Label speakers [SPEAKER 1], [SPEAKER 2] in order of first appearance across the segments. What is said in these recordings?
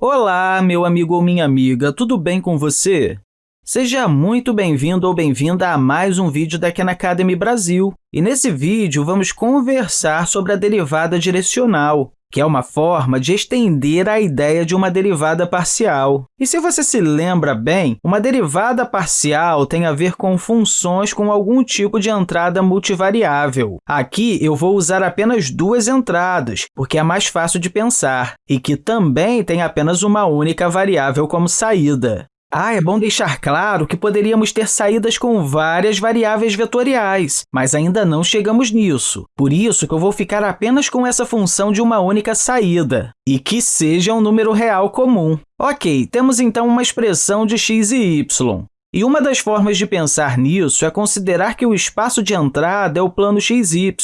[SPEAKER 1] Olá, meu amigo ou minha amiga, tudo bem com você? Seja muito bem-vindo ou bem-vinda a mais um vídeo da Khan Academy Brasil. E nesse vídeo, vamos conversar sobre a derivada direcional que é uma forma de estender a ideia de uma derivada parcial. E se você se lembra bem, uma derivada parcial tem a ver com funções com algum tipo de entrada multivariável. Aqui, eu vou usar apenas duas entradas, porque é mais fácil de pensar, e que também tem apenas uma única variável como saída. Ah, é bom deixar claro que poderíamos ter saídas com várias variáveis vetoriais, mas ainda não chegamos nisso. Por isso que eu vou ficar apenas com essa função de uma única saída, e que seja um número real comum. Ok, temos então uma expressão de x e y. E uma das formas de pensar nisso é considerar que o espaço de entrada é o plano xy.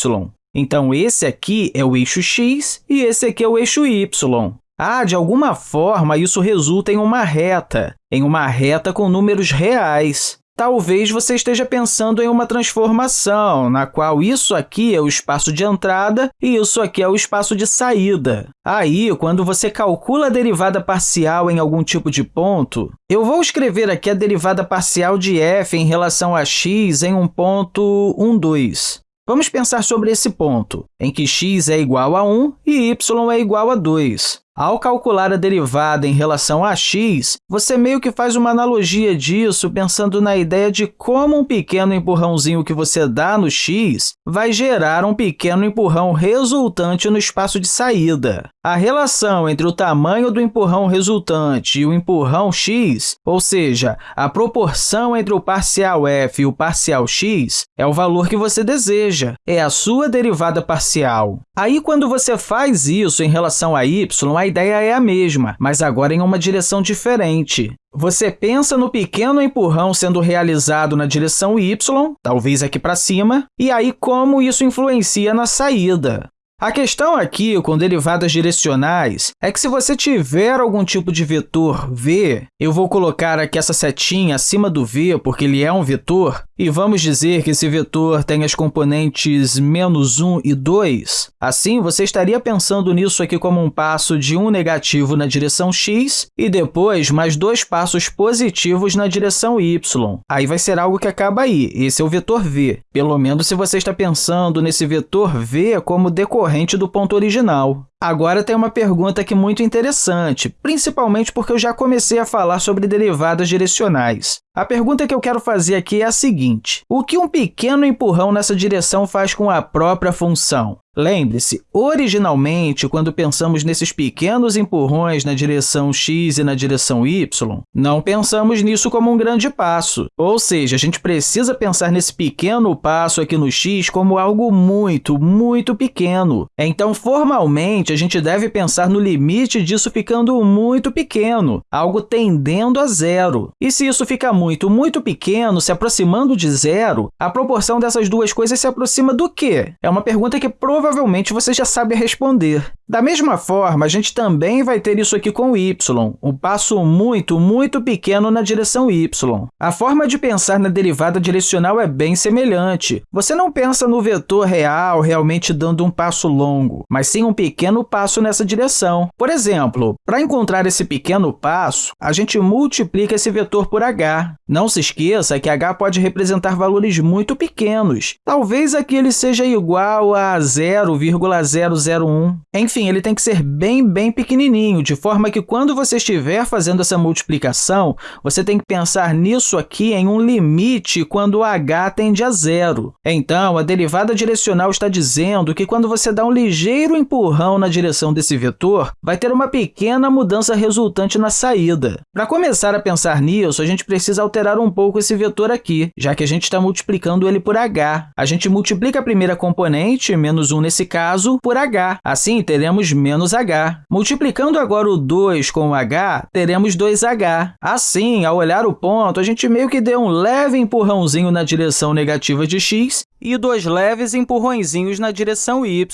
[SPEAKER 1] Então, esse aqui é o eixo x e esse aqui é o eixo y. Ah, de alguma forma, isso resulta em uma reta, em uma reta com números reais. Talvez você esteja pensando em uma transformação, na qual isso aqui é o espaço de entrada e isso aqui é o espaço de saída. Aí, quando você calcula a derivada parcial em algum tipo de ponto, eu vou escrever aqui a derivada parcial de f em relação a x em um ponto 1, 2. Vamos pensar sobre esse ponto, em que x é igual a 1 e y é igual a 2. Ao calcular a derivada em relação a x, você meio que faz uma analogia disso pensando na ideia de como um pequeno empurrãozinho que você dá no x vai gerar um pequeno empurrão resultante no espaço de saída. A relação entre o tamanho do empurrão resultante e o empurrão x, ou seja, a proporção entre o parcial f e o parcial x, é o valor que você deseja, é a sua derivada parcial. Aí, quando você faz isso em relação a y, a ideia é a mesma, mas agora em uma direção diferente. Você pensa no pequeno empurrão sendo realizado na direção y, talvez aqui para cima, e aí como isso influencia na saída. A questão aqui com derivadas direcionais é que se você tiver algum tipo de vetor v, eu vou colocar aqui essa setinha acima do v, porque ele é um vetor, e vamos dizer que esse vetor tem as componentes menos 1 e 2, assim, você estaria pensando nisso aqui como um passo de um negativo na direção x e depois mais dois passos positivos na direção y. Aí vai ser algo que acaba aí, esse é o vetor v, pelo menos se você está pensando nesse vetor v como decorrente do ponto original. Agora tem uma pergunta aqui muito interessante, principalmente porque eu já comecei a falar sobre derivadas direcionais. A pergunta que eu quero fazer aqui é a seguinte, o que um pequeno empurrão nessa direção faz com a própria função? Lembre-se, originalmente, quando pensamos nesses pequenos empurrões na direção x e na direção y, não pensamos nisso como um grande passo. Ou seja, a gente precisa pensar nesse pequeno passo aqui no x como algo muito, muito pequeno. Então, formalmente, a gente deve pensar no limite disso ficando muito pequeno, algo tendendo a zero. E se isso fica muito, muito pequeno, se aproximando de zero, a proporção dessas duas coisas se aproxima do quê? É uma pergunta que provavelmente provavelmente você já sabe responder. Da mesma forma, a gente também vai ter isso aqui com y, um passo muito, muito pequeno na direção y. A forma de pensar na derivada direcional é bem semelhante. Você não pensa no vetor real realmente dando um passo longo, mas sim um pequeno passo nessa direção. Por exemplo, para encontrar esse pequeno passo, a gente multiplica esse vetor por h. Não se esqueça que h pode representar valores muito pequenos. Talvez aqui ele seja igual a 0,001. Enfim, ele tem que ser bem, bem pequenininho, de forma que quando você estiver fazendo essa multiplicação, você tem que pensar nisso aqui em um limite quando h tende a zero. Então, a derivada direcional está dizendo que quando você dá um ligeiro empurrão na direção desse vetor, vai ter uma pequena mudança resultante na saída. Para começar a pensar nisso, a gente precisa alterar um pouco esse vetor aqui, já que a gente está multiplicando ele por h. A gente multiplica a primeira componente, menos 1 nesse caso, por h. Assim, teremos menos h. Multiplicando agora o 2 com h, teremos 2h. Assim, ao olhar o ponto, a gente meio que deu um leve empurrãozinho na direção negativa de x e dois leves empurrõezinhos na direção y.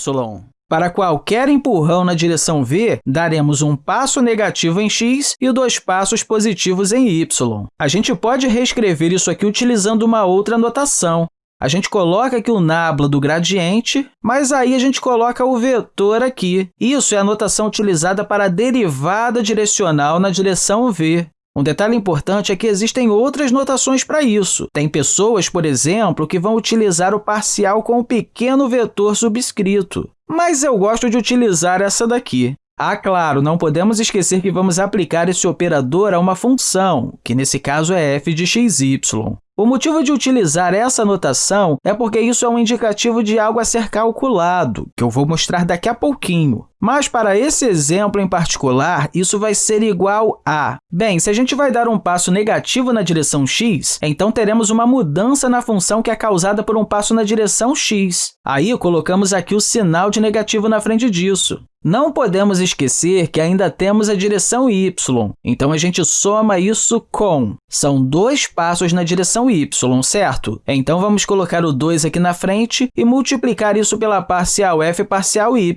[SPEAKER 1] Para qualquer empurrão na direção v, daremos um passo negativo em x e dois passos positivos em y. A gente pode reescrever isso aqui utilizando uma outra notação. A gente coloca aqui o nabla do gradiente, mas aí a gente coloca o vetor aqui. Isso é a notação utilizada para a derivada direcional na direção v. Um detalhe importante é que existem outras notações para isso. Tem pessoas, por exemplo, que vão utilizar o parcial com um pequeno vetor subscrito. Mas eu gosto de utilizar essa daqui. Ah, claro, não podemos esquecer que vamos aplicar esse operador a uma função, que nesse caso é f de xy. O motivo de utilizar essa notação é porque isso é um indicativo de algo a ser calculado, que eu vou mostrar daqui a pouquinho. Mas, para esse exemplo em particular, isso vai ser igual a… Bem, se a gente vai dar um passo negativo na direção x, então teremos uma mudança na função que é causada por um passo na direção x. Aí, colocamos aqui o sinal de negativo na frente disso. Não podemos esquecer que ainda temos a direção y, então a gente soma isso com… São dois passos na direção y, certo? Então, vamos colocar o 2 aqui na frente e multiplicar isso pela parcial f parcial y.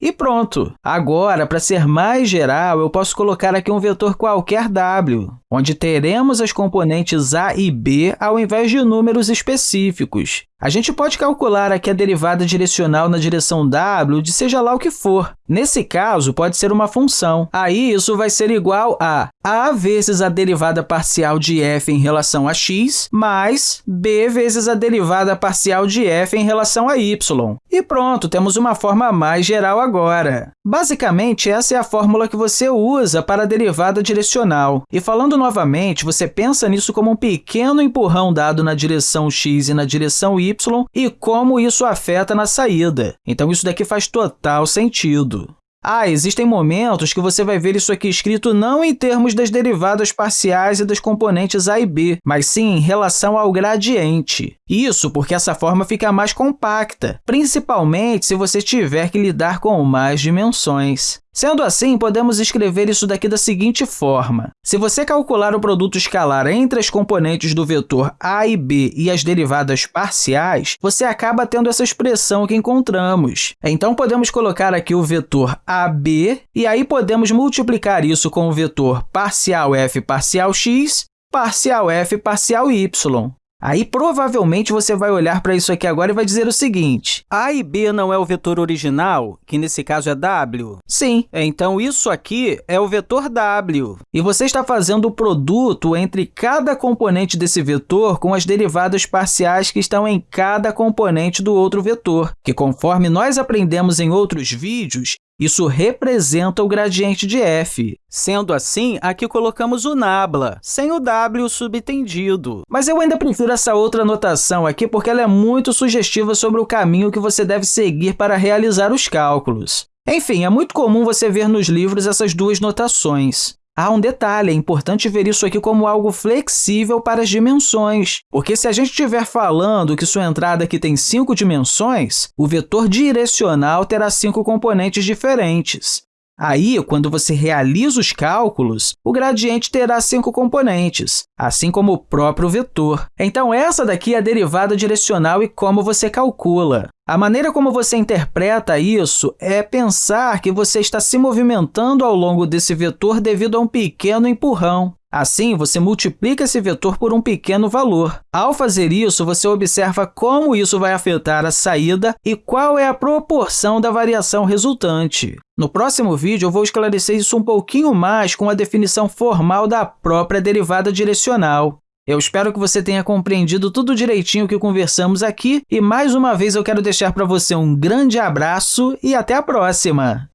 [SPEAKER 1] E pronto! Agora, para ser mais geral, eu posso colocar aqui um vetor qualquer w, onde teremos as componentes a e b ao invés de números específicos. A gente pode calcular aqui a derivada direcional na direção w de seja lá o que for. Nesse caso, pode ser uma função. Aí, isso vai ser igual a a vezes a derivada parcial de f em relação a x, mais b vezes a derivada parcial de f em relação a y. E pronto, temos uma forma mais geral agora. Basicamente, essa é a fórmula que você usa para a derivada direcional. E falando novamente, você pensa nisso como um pequeno empurrão dado na direção x e na direção y e como isso afeta na saída. Então, isso daqui faz total sentido. Ah, existem momentos que você vai ver isso aqui escrito não em termos das derivadas parciais e das componentes a e b, mas sim em relação ao gradiente. Isso porque essa forma fica mais compacta, principalmente se você tiver que lidar com mais dimensões. Sendo assim, podemos escrever isso daqui da seguinte forma. Se você calcular o produto escalar entre as componentes do vetor a e b e as derivadas parciais, você acaba tendo essa expressão que encontramos. Então, podemos colocar aqui o vetor ab, e aí podemos multiplicar isso com o vetor parcial f parcial x, parcial f parcial y. Aí, provavelmente, você vai olhar para isso aqui agora e vai dizer o seguinte, a e b não é o vetor original, que nesse caso é w? Sim, então isso aqui é o vetor w. E você está fazendo o produto entre cada componente desse vetor com as derivadas parciais que estão em cada componente do outro vetor, que, conforme nós aprendemos em outros vídeos, isso representa o gradiente de f. Sendo assim, aqui colocamos o nabla, sem o w subtendido. Mas eu ainda prefiro essa outra notação aqui porque ela é muito sugestiva sobre o caminho que você deve seguir para realizar os cálculos. Enfim, é muito comum você ver nos livros essas duas notações. Há um detalhe, é importante ver isso aqui como algo flexível para as dimensões, porque se a gente estiver falando que sua entrada aqui tem cinco dimensões, o vetor direcional terá cinco componentes diferentes. Aí, quando você realiza os cálculos, o gradiente terá cinco componentes, assim como o próprio vetor. Então, essa daqui é a derivada direcional e como você calcula. A maneira como você interpreta isso é pensar que você está se movimentando ao longo desse vetor devido a um pequeno empurrão. Assim, você multiplica esse vetor por um pequeno valor. Ao fazer isso, você observa como isso vai afetar a saída e qual é a proporção da variação resultante. No próximo vídeo, eu vou esclarecer isso um pouquinho mais com a definição formal da própria derivada direcional. Eu espero que você tenha compreendido tudo direitinho que conversamos aqui e, mais uma vez, eu quero deixar para você um grande abraço e até a próxima!